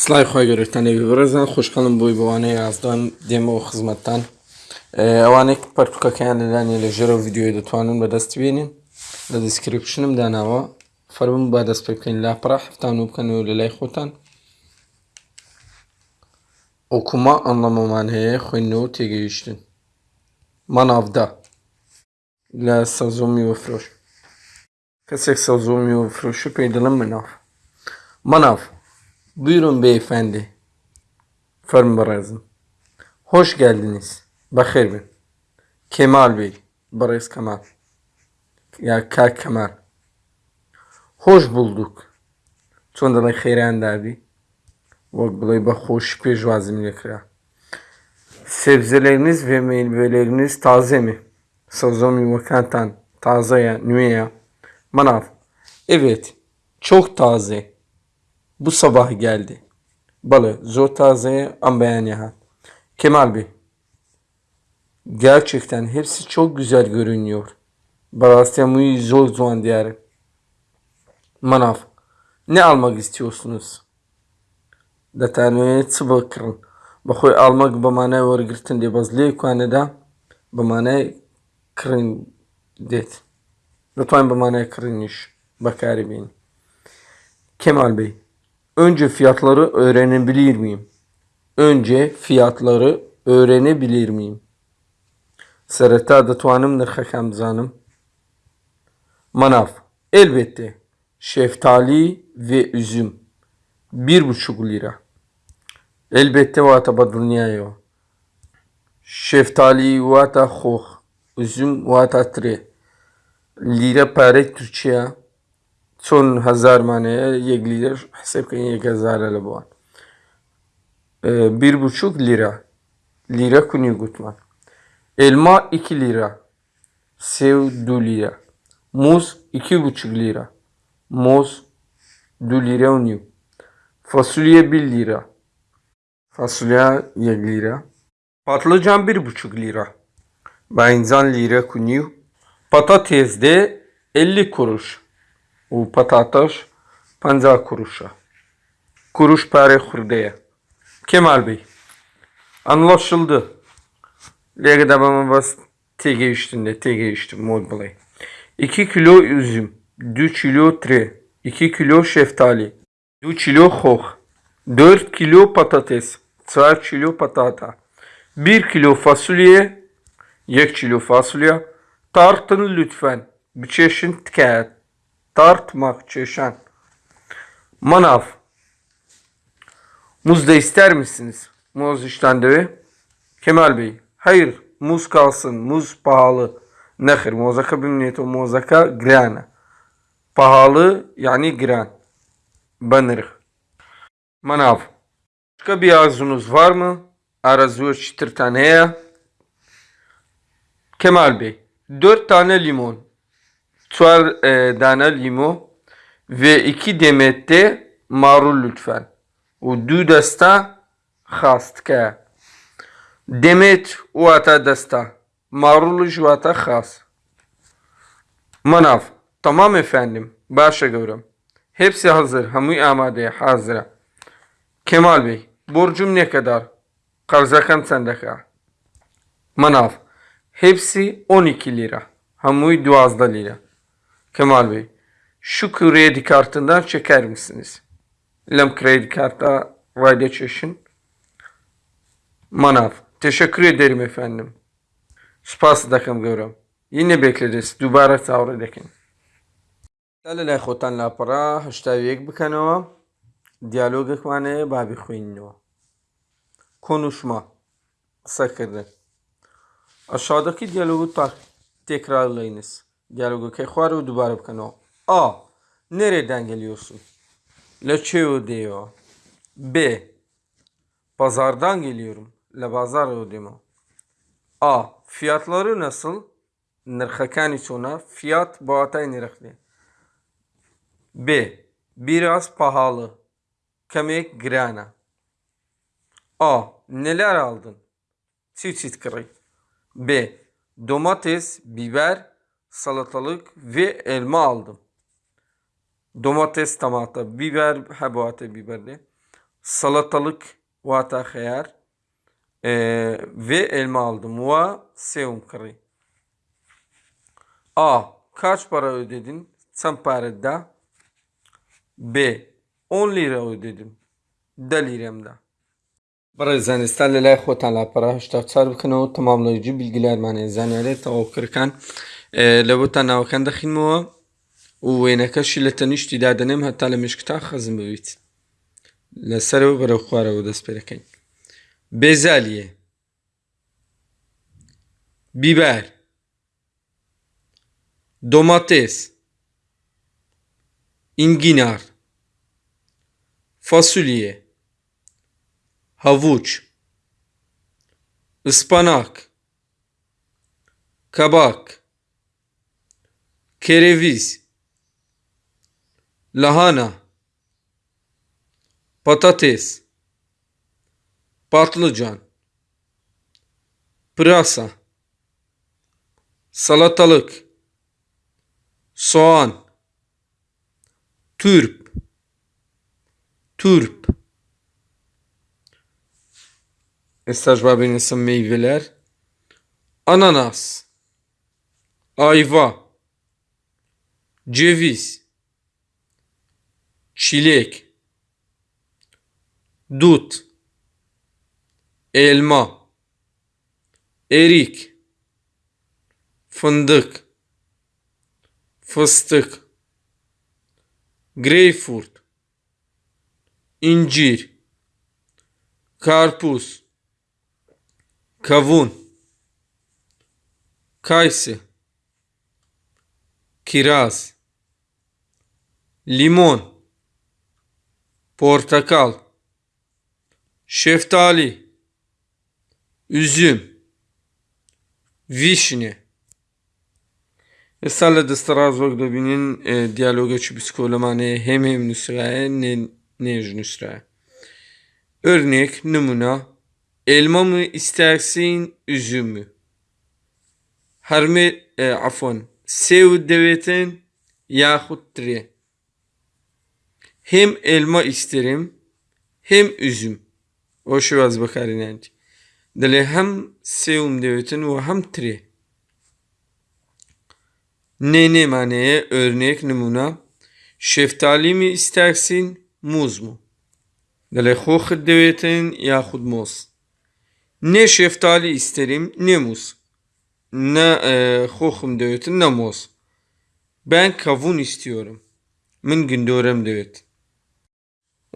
سلای خۆی گەورەتانێوی بڕێزان خوشحاڵم بووی بەوانەیە یازدان دێمەوە خزمەتتان. ئەوانێک پەرتوکەکەیان لەلانی لە ژێرە ڤیددیۆی دەتوانن بەدەست بێنین لە دیسکرپشنم داناوە فەرمم با دەست پێ بکەین لاپڕا هەفتان و بکەنەوە لە لای خۆتان. ئۆکوما ئەنڵەمەمان هەیە خوێندنەوە و تێگەیشتن. ماناافدا لە سەوزۆمی وەفرۆش. کەسێک سەوزۆمی وەفرۆش پێی دڵم مناف. manav Buyurun beyefendi. Farmarazım. Hoş geldiniz. Bakır ben. Kemal Bey. Barış Kemal. Ya Kalk Kemal. Hoş bulduk. Çon dalay xeyran dabi. Vak bulay ba hoş bir vazim lekra. Sebzeleriniz ve meyveleriniz taze mi? Sazomi vakantan. Taze ya, nüye ya. Manav. Evet. Çok taze Bu sabah geldi. Balı, zor taze am beğeniyor. Kemal Bey. Gerçekten hepsi çok güzel görünüyor. Barasya muy zor zaman diyarı. Manav. Ne almak istiyorsunuz? دەتانوێت چ بکڕن بەخۆی ئاڵمەک بەمانای وەرگتن دێ بەز لێ کوانەدا بەمانای کڕین دێت دەتوانین بەمانای کڕینیش بەکاری بین Kemal Bey Önce fiyatları öğrenebilir miyim? Önce fiyatları öğrenebilir miyim? Sereta da tuanım nırhakem. Manav. Elbette. Şeftali ve üzüm. Bir buçuk lira. Elbette vataba dünyaya. Şeftali vata hoh. Üzüm vata tre. Lira pare Türkçe'ye. چون هزار maneye یک lira hesap کنید یک هزار لبوان bir buçuk lira lira kuni gutman elma 2 lira sev 2 lira muz iki buçuk lira muz 2 lira uniu fasulye 1 lira fasulye 1 lira patlıcan bir buçuk lira benzan lira kuniu patates de 50 kuruş و patates 50 kuruşa. Kuruş pare hurdeye. Kemal Bey. Anlaşıldı. Lega da bana bas tege üstünde tege üstü mod bulay. 2 kilo üzüm. 2 kilo tre. 2 kilo şeftali. 2 kilo hoh. 4 kilo patates. 4 kilo patata. 1 kilo fasulye. 1 kilo fasulye. Tartın lütfen. Bir çeşit. Tartmak çeşen. Manav. Muz da ister misiniz? Muz iştendevi. Kemal Bey. Hayır. Muz kalsın. Muz pahalı. Nehir. Muzaka bimniyeto muzaka grana. Pahalı yani gran. Banır. Manav. Başka bir arzunuz var mı? Arazu çıtırtaneye. Kemal Bey. Dört tane limon tuar e, tane ve iki demette marul lütfen. O du dasta xastka. Demet u ata dasta. Marul ju ata xas. Manav. Tamam efendim. Başa görüm. Hepsi hazır. Hamu amade hazır. Kemal Bey. Borcum ne kadar? Karzakan sendeka. Manav. Hepsi 12 lira. Hamu 2 lira. Kemal Bey, şu kredi kartından çeker misiniz? Lem kredi karta vaydeçeşin. Manav. Teşekkür ederim efendim. Spas dakım görüm. Yine bekleriz. Dubara tavır edekin. Tale le khotan la para hashtag yek bikano. Diyalog ekmane babi khuyinno. Konuşma. Sakırdı. Aşağıdaki diyalogu tekrar Dialogokey خوار دوباره بکنو A. Nereden geliyorsun? Leçeo diyor. B. Pazardan geliyorum. Le pazar diyor. A. Fiyatları nasıl? Nırhakani sonra fiyat boğatay nırhli. B. Biraz pahalı. Kemek grana. A. Neler aldın? Çift çift kırık. B. Domates, biber, salatalık ve elma aldım. Domates, tamata, biber, hebate biberli. salatalık vata xeyar Ee, ve elma aldım. Va sevum kırı. A. Kaç para ödedin? Sen parada. B. 10 lira ödedim. Da liramda. Barazan isterlerle xotan para hıştafçar bikine o tamamlayıcı bilgiler mani zaniyare tavukırken e, lebuta navakan daxin muva ووينەکە شی لە تەنیشتی دادەنێم هەتا لە مشکتا خەزم ببیت لەسەرەوە بەرەو خوارەوە دەست پێ دەکەین بێزالیە biber domates enginar fasulye havuç ıspanak kabak kereviz lahana patates patlıcan pırasa salatalık soğan turp turp Estajbabinin meyveler. Ananas ayva ceviz çilek dut elma erik fındık fıstık greyfurt incir karpuz kavun kayısı kiraz limon. Portakal. Şeftali. Üzüm. Vişne. Esale de straz vak binin e, diyaloga çi psikolamane hem hem nüsraya ne nej nüsraya. Örnek numuna elma mı istersin üzüm mü? Herme e, afon. Sev devetin yahut tre. Hem elma isterim hem üzüm. O şu az bakarin anti. Dele hem sevum devetin ve hem tre. Ne ne maneye örnek numuna şeftali mi istersin muz mu? Dele hoch devetin yahut muz. Ne şeftali isterim ne muz. Ne e, devetin ne muz. Ben kavun istiyorum. Min gündörem devet.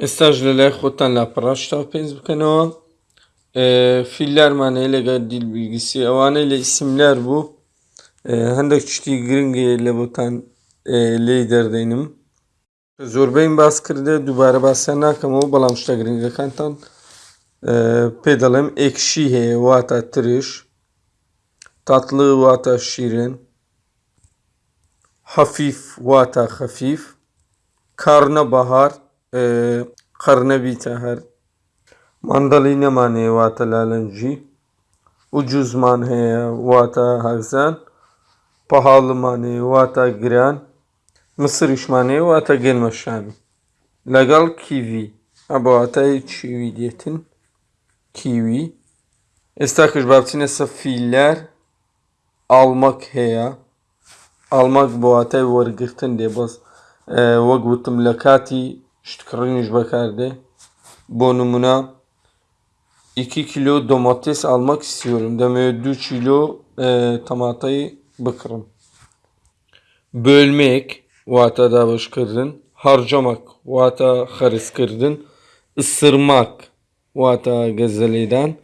Estajlele xotan la paraşta pens bkenova. E, filler maneyle dil bilgisi. Avaneyle isimler bu. هەندێک شتی گرنگی لە بۆتان لێ دەردەینم زۆربەی باس کردێ دووبارە باسییان ناکەمەوە بەڵام شتە گرنگەکانتان پێ دەڵێم ئێکشی هەیە واتە ترش تاتڵ واتە شیرن حەفیف واتە خەفیف کارنە بەهار قەرنەبی تا هەر مندەڵی نەمانێ واتە لالەنجی. و جوزمان هەیە واتە هەرزان پەهاڵمانێ واتە گران. مسریشمانێ واتە گەنمەشامی لەگەڵ کیوی ئەبواتای چیوی دێتن. کیوی. ئێستا کەش بابچینە سەفیلەر ئاڵمەک هەیە. ئاڵمەک بۆاتای وەرگتن دێ بەس وەک وتم لە کاتی ştkırınış bakardı. Bu numuna 2 kilo domates almak istiyorum. Demek 2 kilo e, tamatayı bıkırım. Bölmek vata davış kırdın. Harcamak vata xaris kırdın. Isırmak vata gazeleden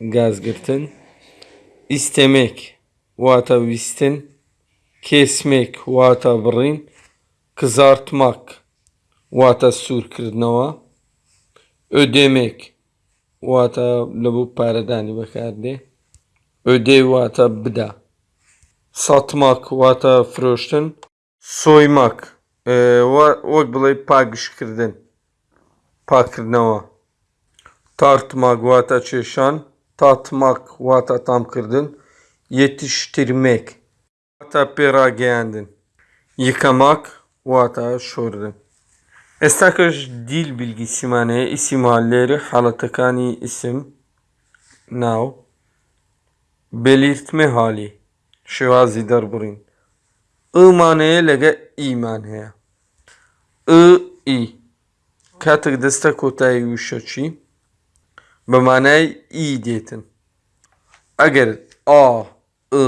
gaz girdin. İstemek vata vistin. Kesmek vata brin. Kızartmak kırdnava. Ödemek vata labu paradani bakardı. Ödev vata bida. Satmak vata froştin. Soymak. Vak bilay pagışkırdın. Pakırnava. Tartmak vata çeşan. Tatmak vata tam kırdın. Yetiştirmek. Vata pera giyendin. Yıkamak vata şordun. ئێستا کەش دیل بیلگیسیمانەیە ئیسیما لێرە حاڵەتەکانی ئیسم ناو بێلیرتمێ حالی شێوازی دەربڕین ئمانەیە لەگە ئیمان هەیە ئ ئی کاتێک دەستە کۆتایی وشەچی بە مانای ئی دێتن ئەگەر ئا ئ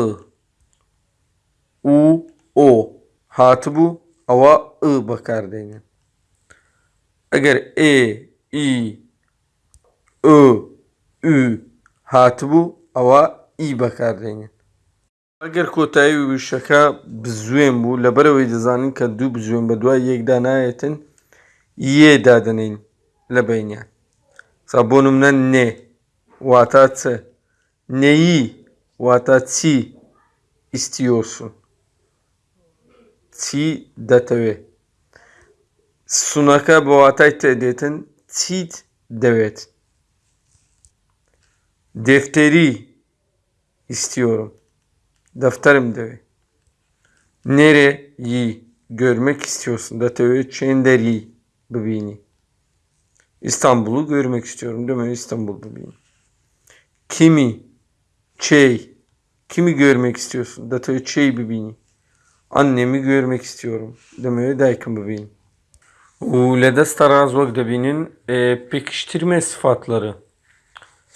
و ئۆ هاتبوو ئەوە ئ بەکاردێنێن ئەگەر ئێ ئی ئۆ هاتبوو ئەوە ئی بەکاردێنێن ئەگەر کۆتایی وشەکە بزوێن بوو لەبەرەوەی دەزانین کە دوو بزوێن بە دوای یەکدا نایەتن یێ دادنین لە بینیان. سا بۆ نمونە نێ واتە چ؟ نێیی واتە چی ئیسیۆسون چی دەتەوێت سونەکە بە واتای تێدێتن چیت دەوێت دفتێری istiyorum defterim دەوێت نێرێ یی görmek istiyorsun دەتەوێت چێن دەری ببینی İstanbul'u görmek istiyorum demek İstanbul bibini. Kimi, çey, kimi görmek istiyorsun? Datoyu çey bibini. Annemi görmek istiyorum. Demeyi Daykin bibini. ولەدەستە ڕاز وەک دەبینن پێکشترمێ سفاتلەرە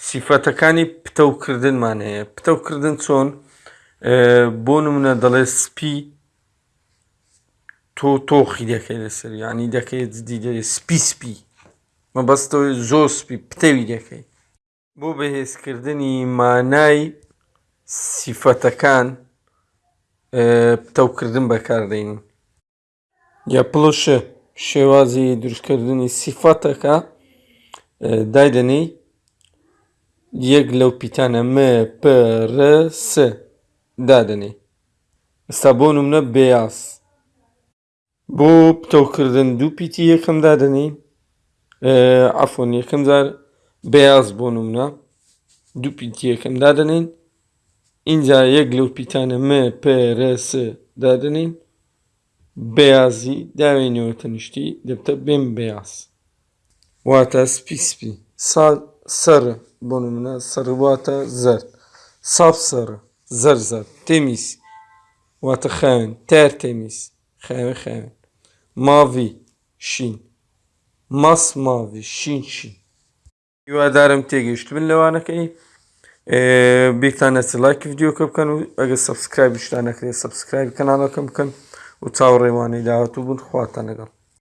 سیفەتەکانی پتەوکردنمان هەیە. پتەوکردن چۆن؟ بۆ نمونە دەڵێ سپی تۆ تۆخی دەکەی لەسەر. ینی دەکەیت دیدە سپی سپی. مەبەستەوەی زۆر سپی پتەوی دەکەی. بۆ بەهێزکردنی مانای سیفەتەکان پتەوکردن بەکاردێنین یا پڵۆشە شێوازی دروستکردنی سیفەتەکە دایدنەی یەک لەو پیتانە مە پرس دادنێ ئستا بۆ نمونە بێیاس بۆ پتەوکردن دوو پیتی یەکەم دادنی ئەفۆن یەکەم جار بەیاز بۆ نمونە دوو پیتی یەکەم دادنین اینجا یەک لەو پیتانە مە پرس دادنین بەیازی داوێنەوە تەنیشتی دەبتە بێن بەیاز. واتە سپی سپی سەرە بۆ نمونە سەرواتە زەر. ساف سەرە زەر زەر. تێمیس. واتە خاوێن. تار تێمیس. خاوێن خاوێن. ماڤی شین. ماس ماڤی شین شین. هیوادارم تێگەیشت بن لەوانەکەی. بیتان نەچ لایک یددیوکە بکەن و ئەگە سبسکرایب شتان نەکرێت سبسکرایب کەناڵەکەم بکەن. و چاوڕێوانی داهاتوو بوون خواتە لەگەڵ.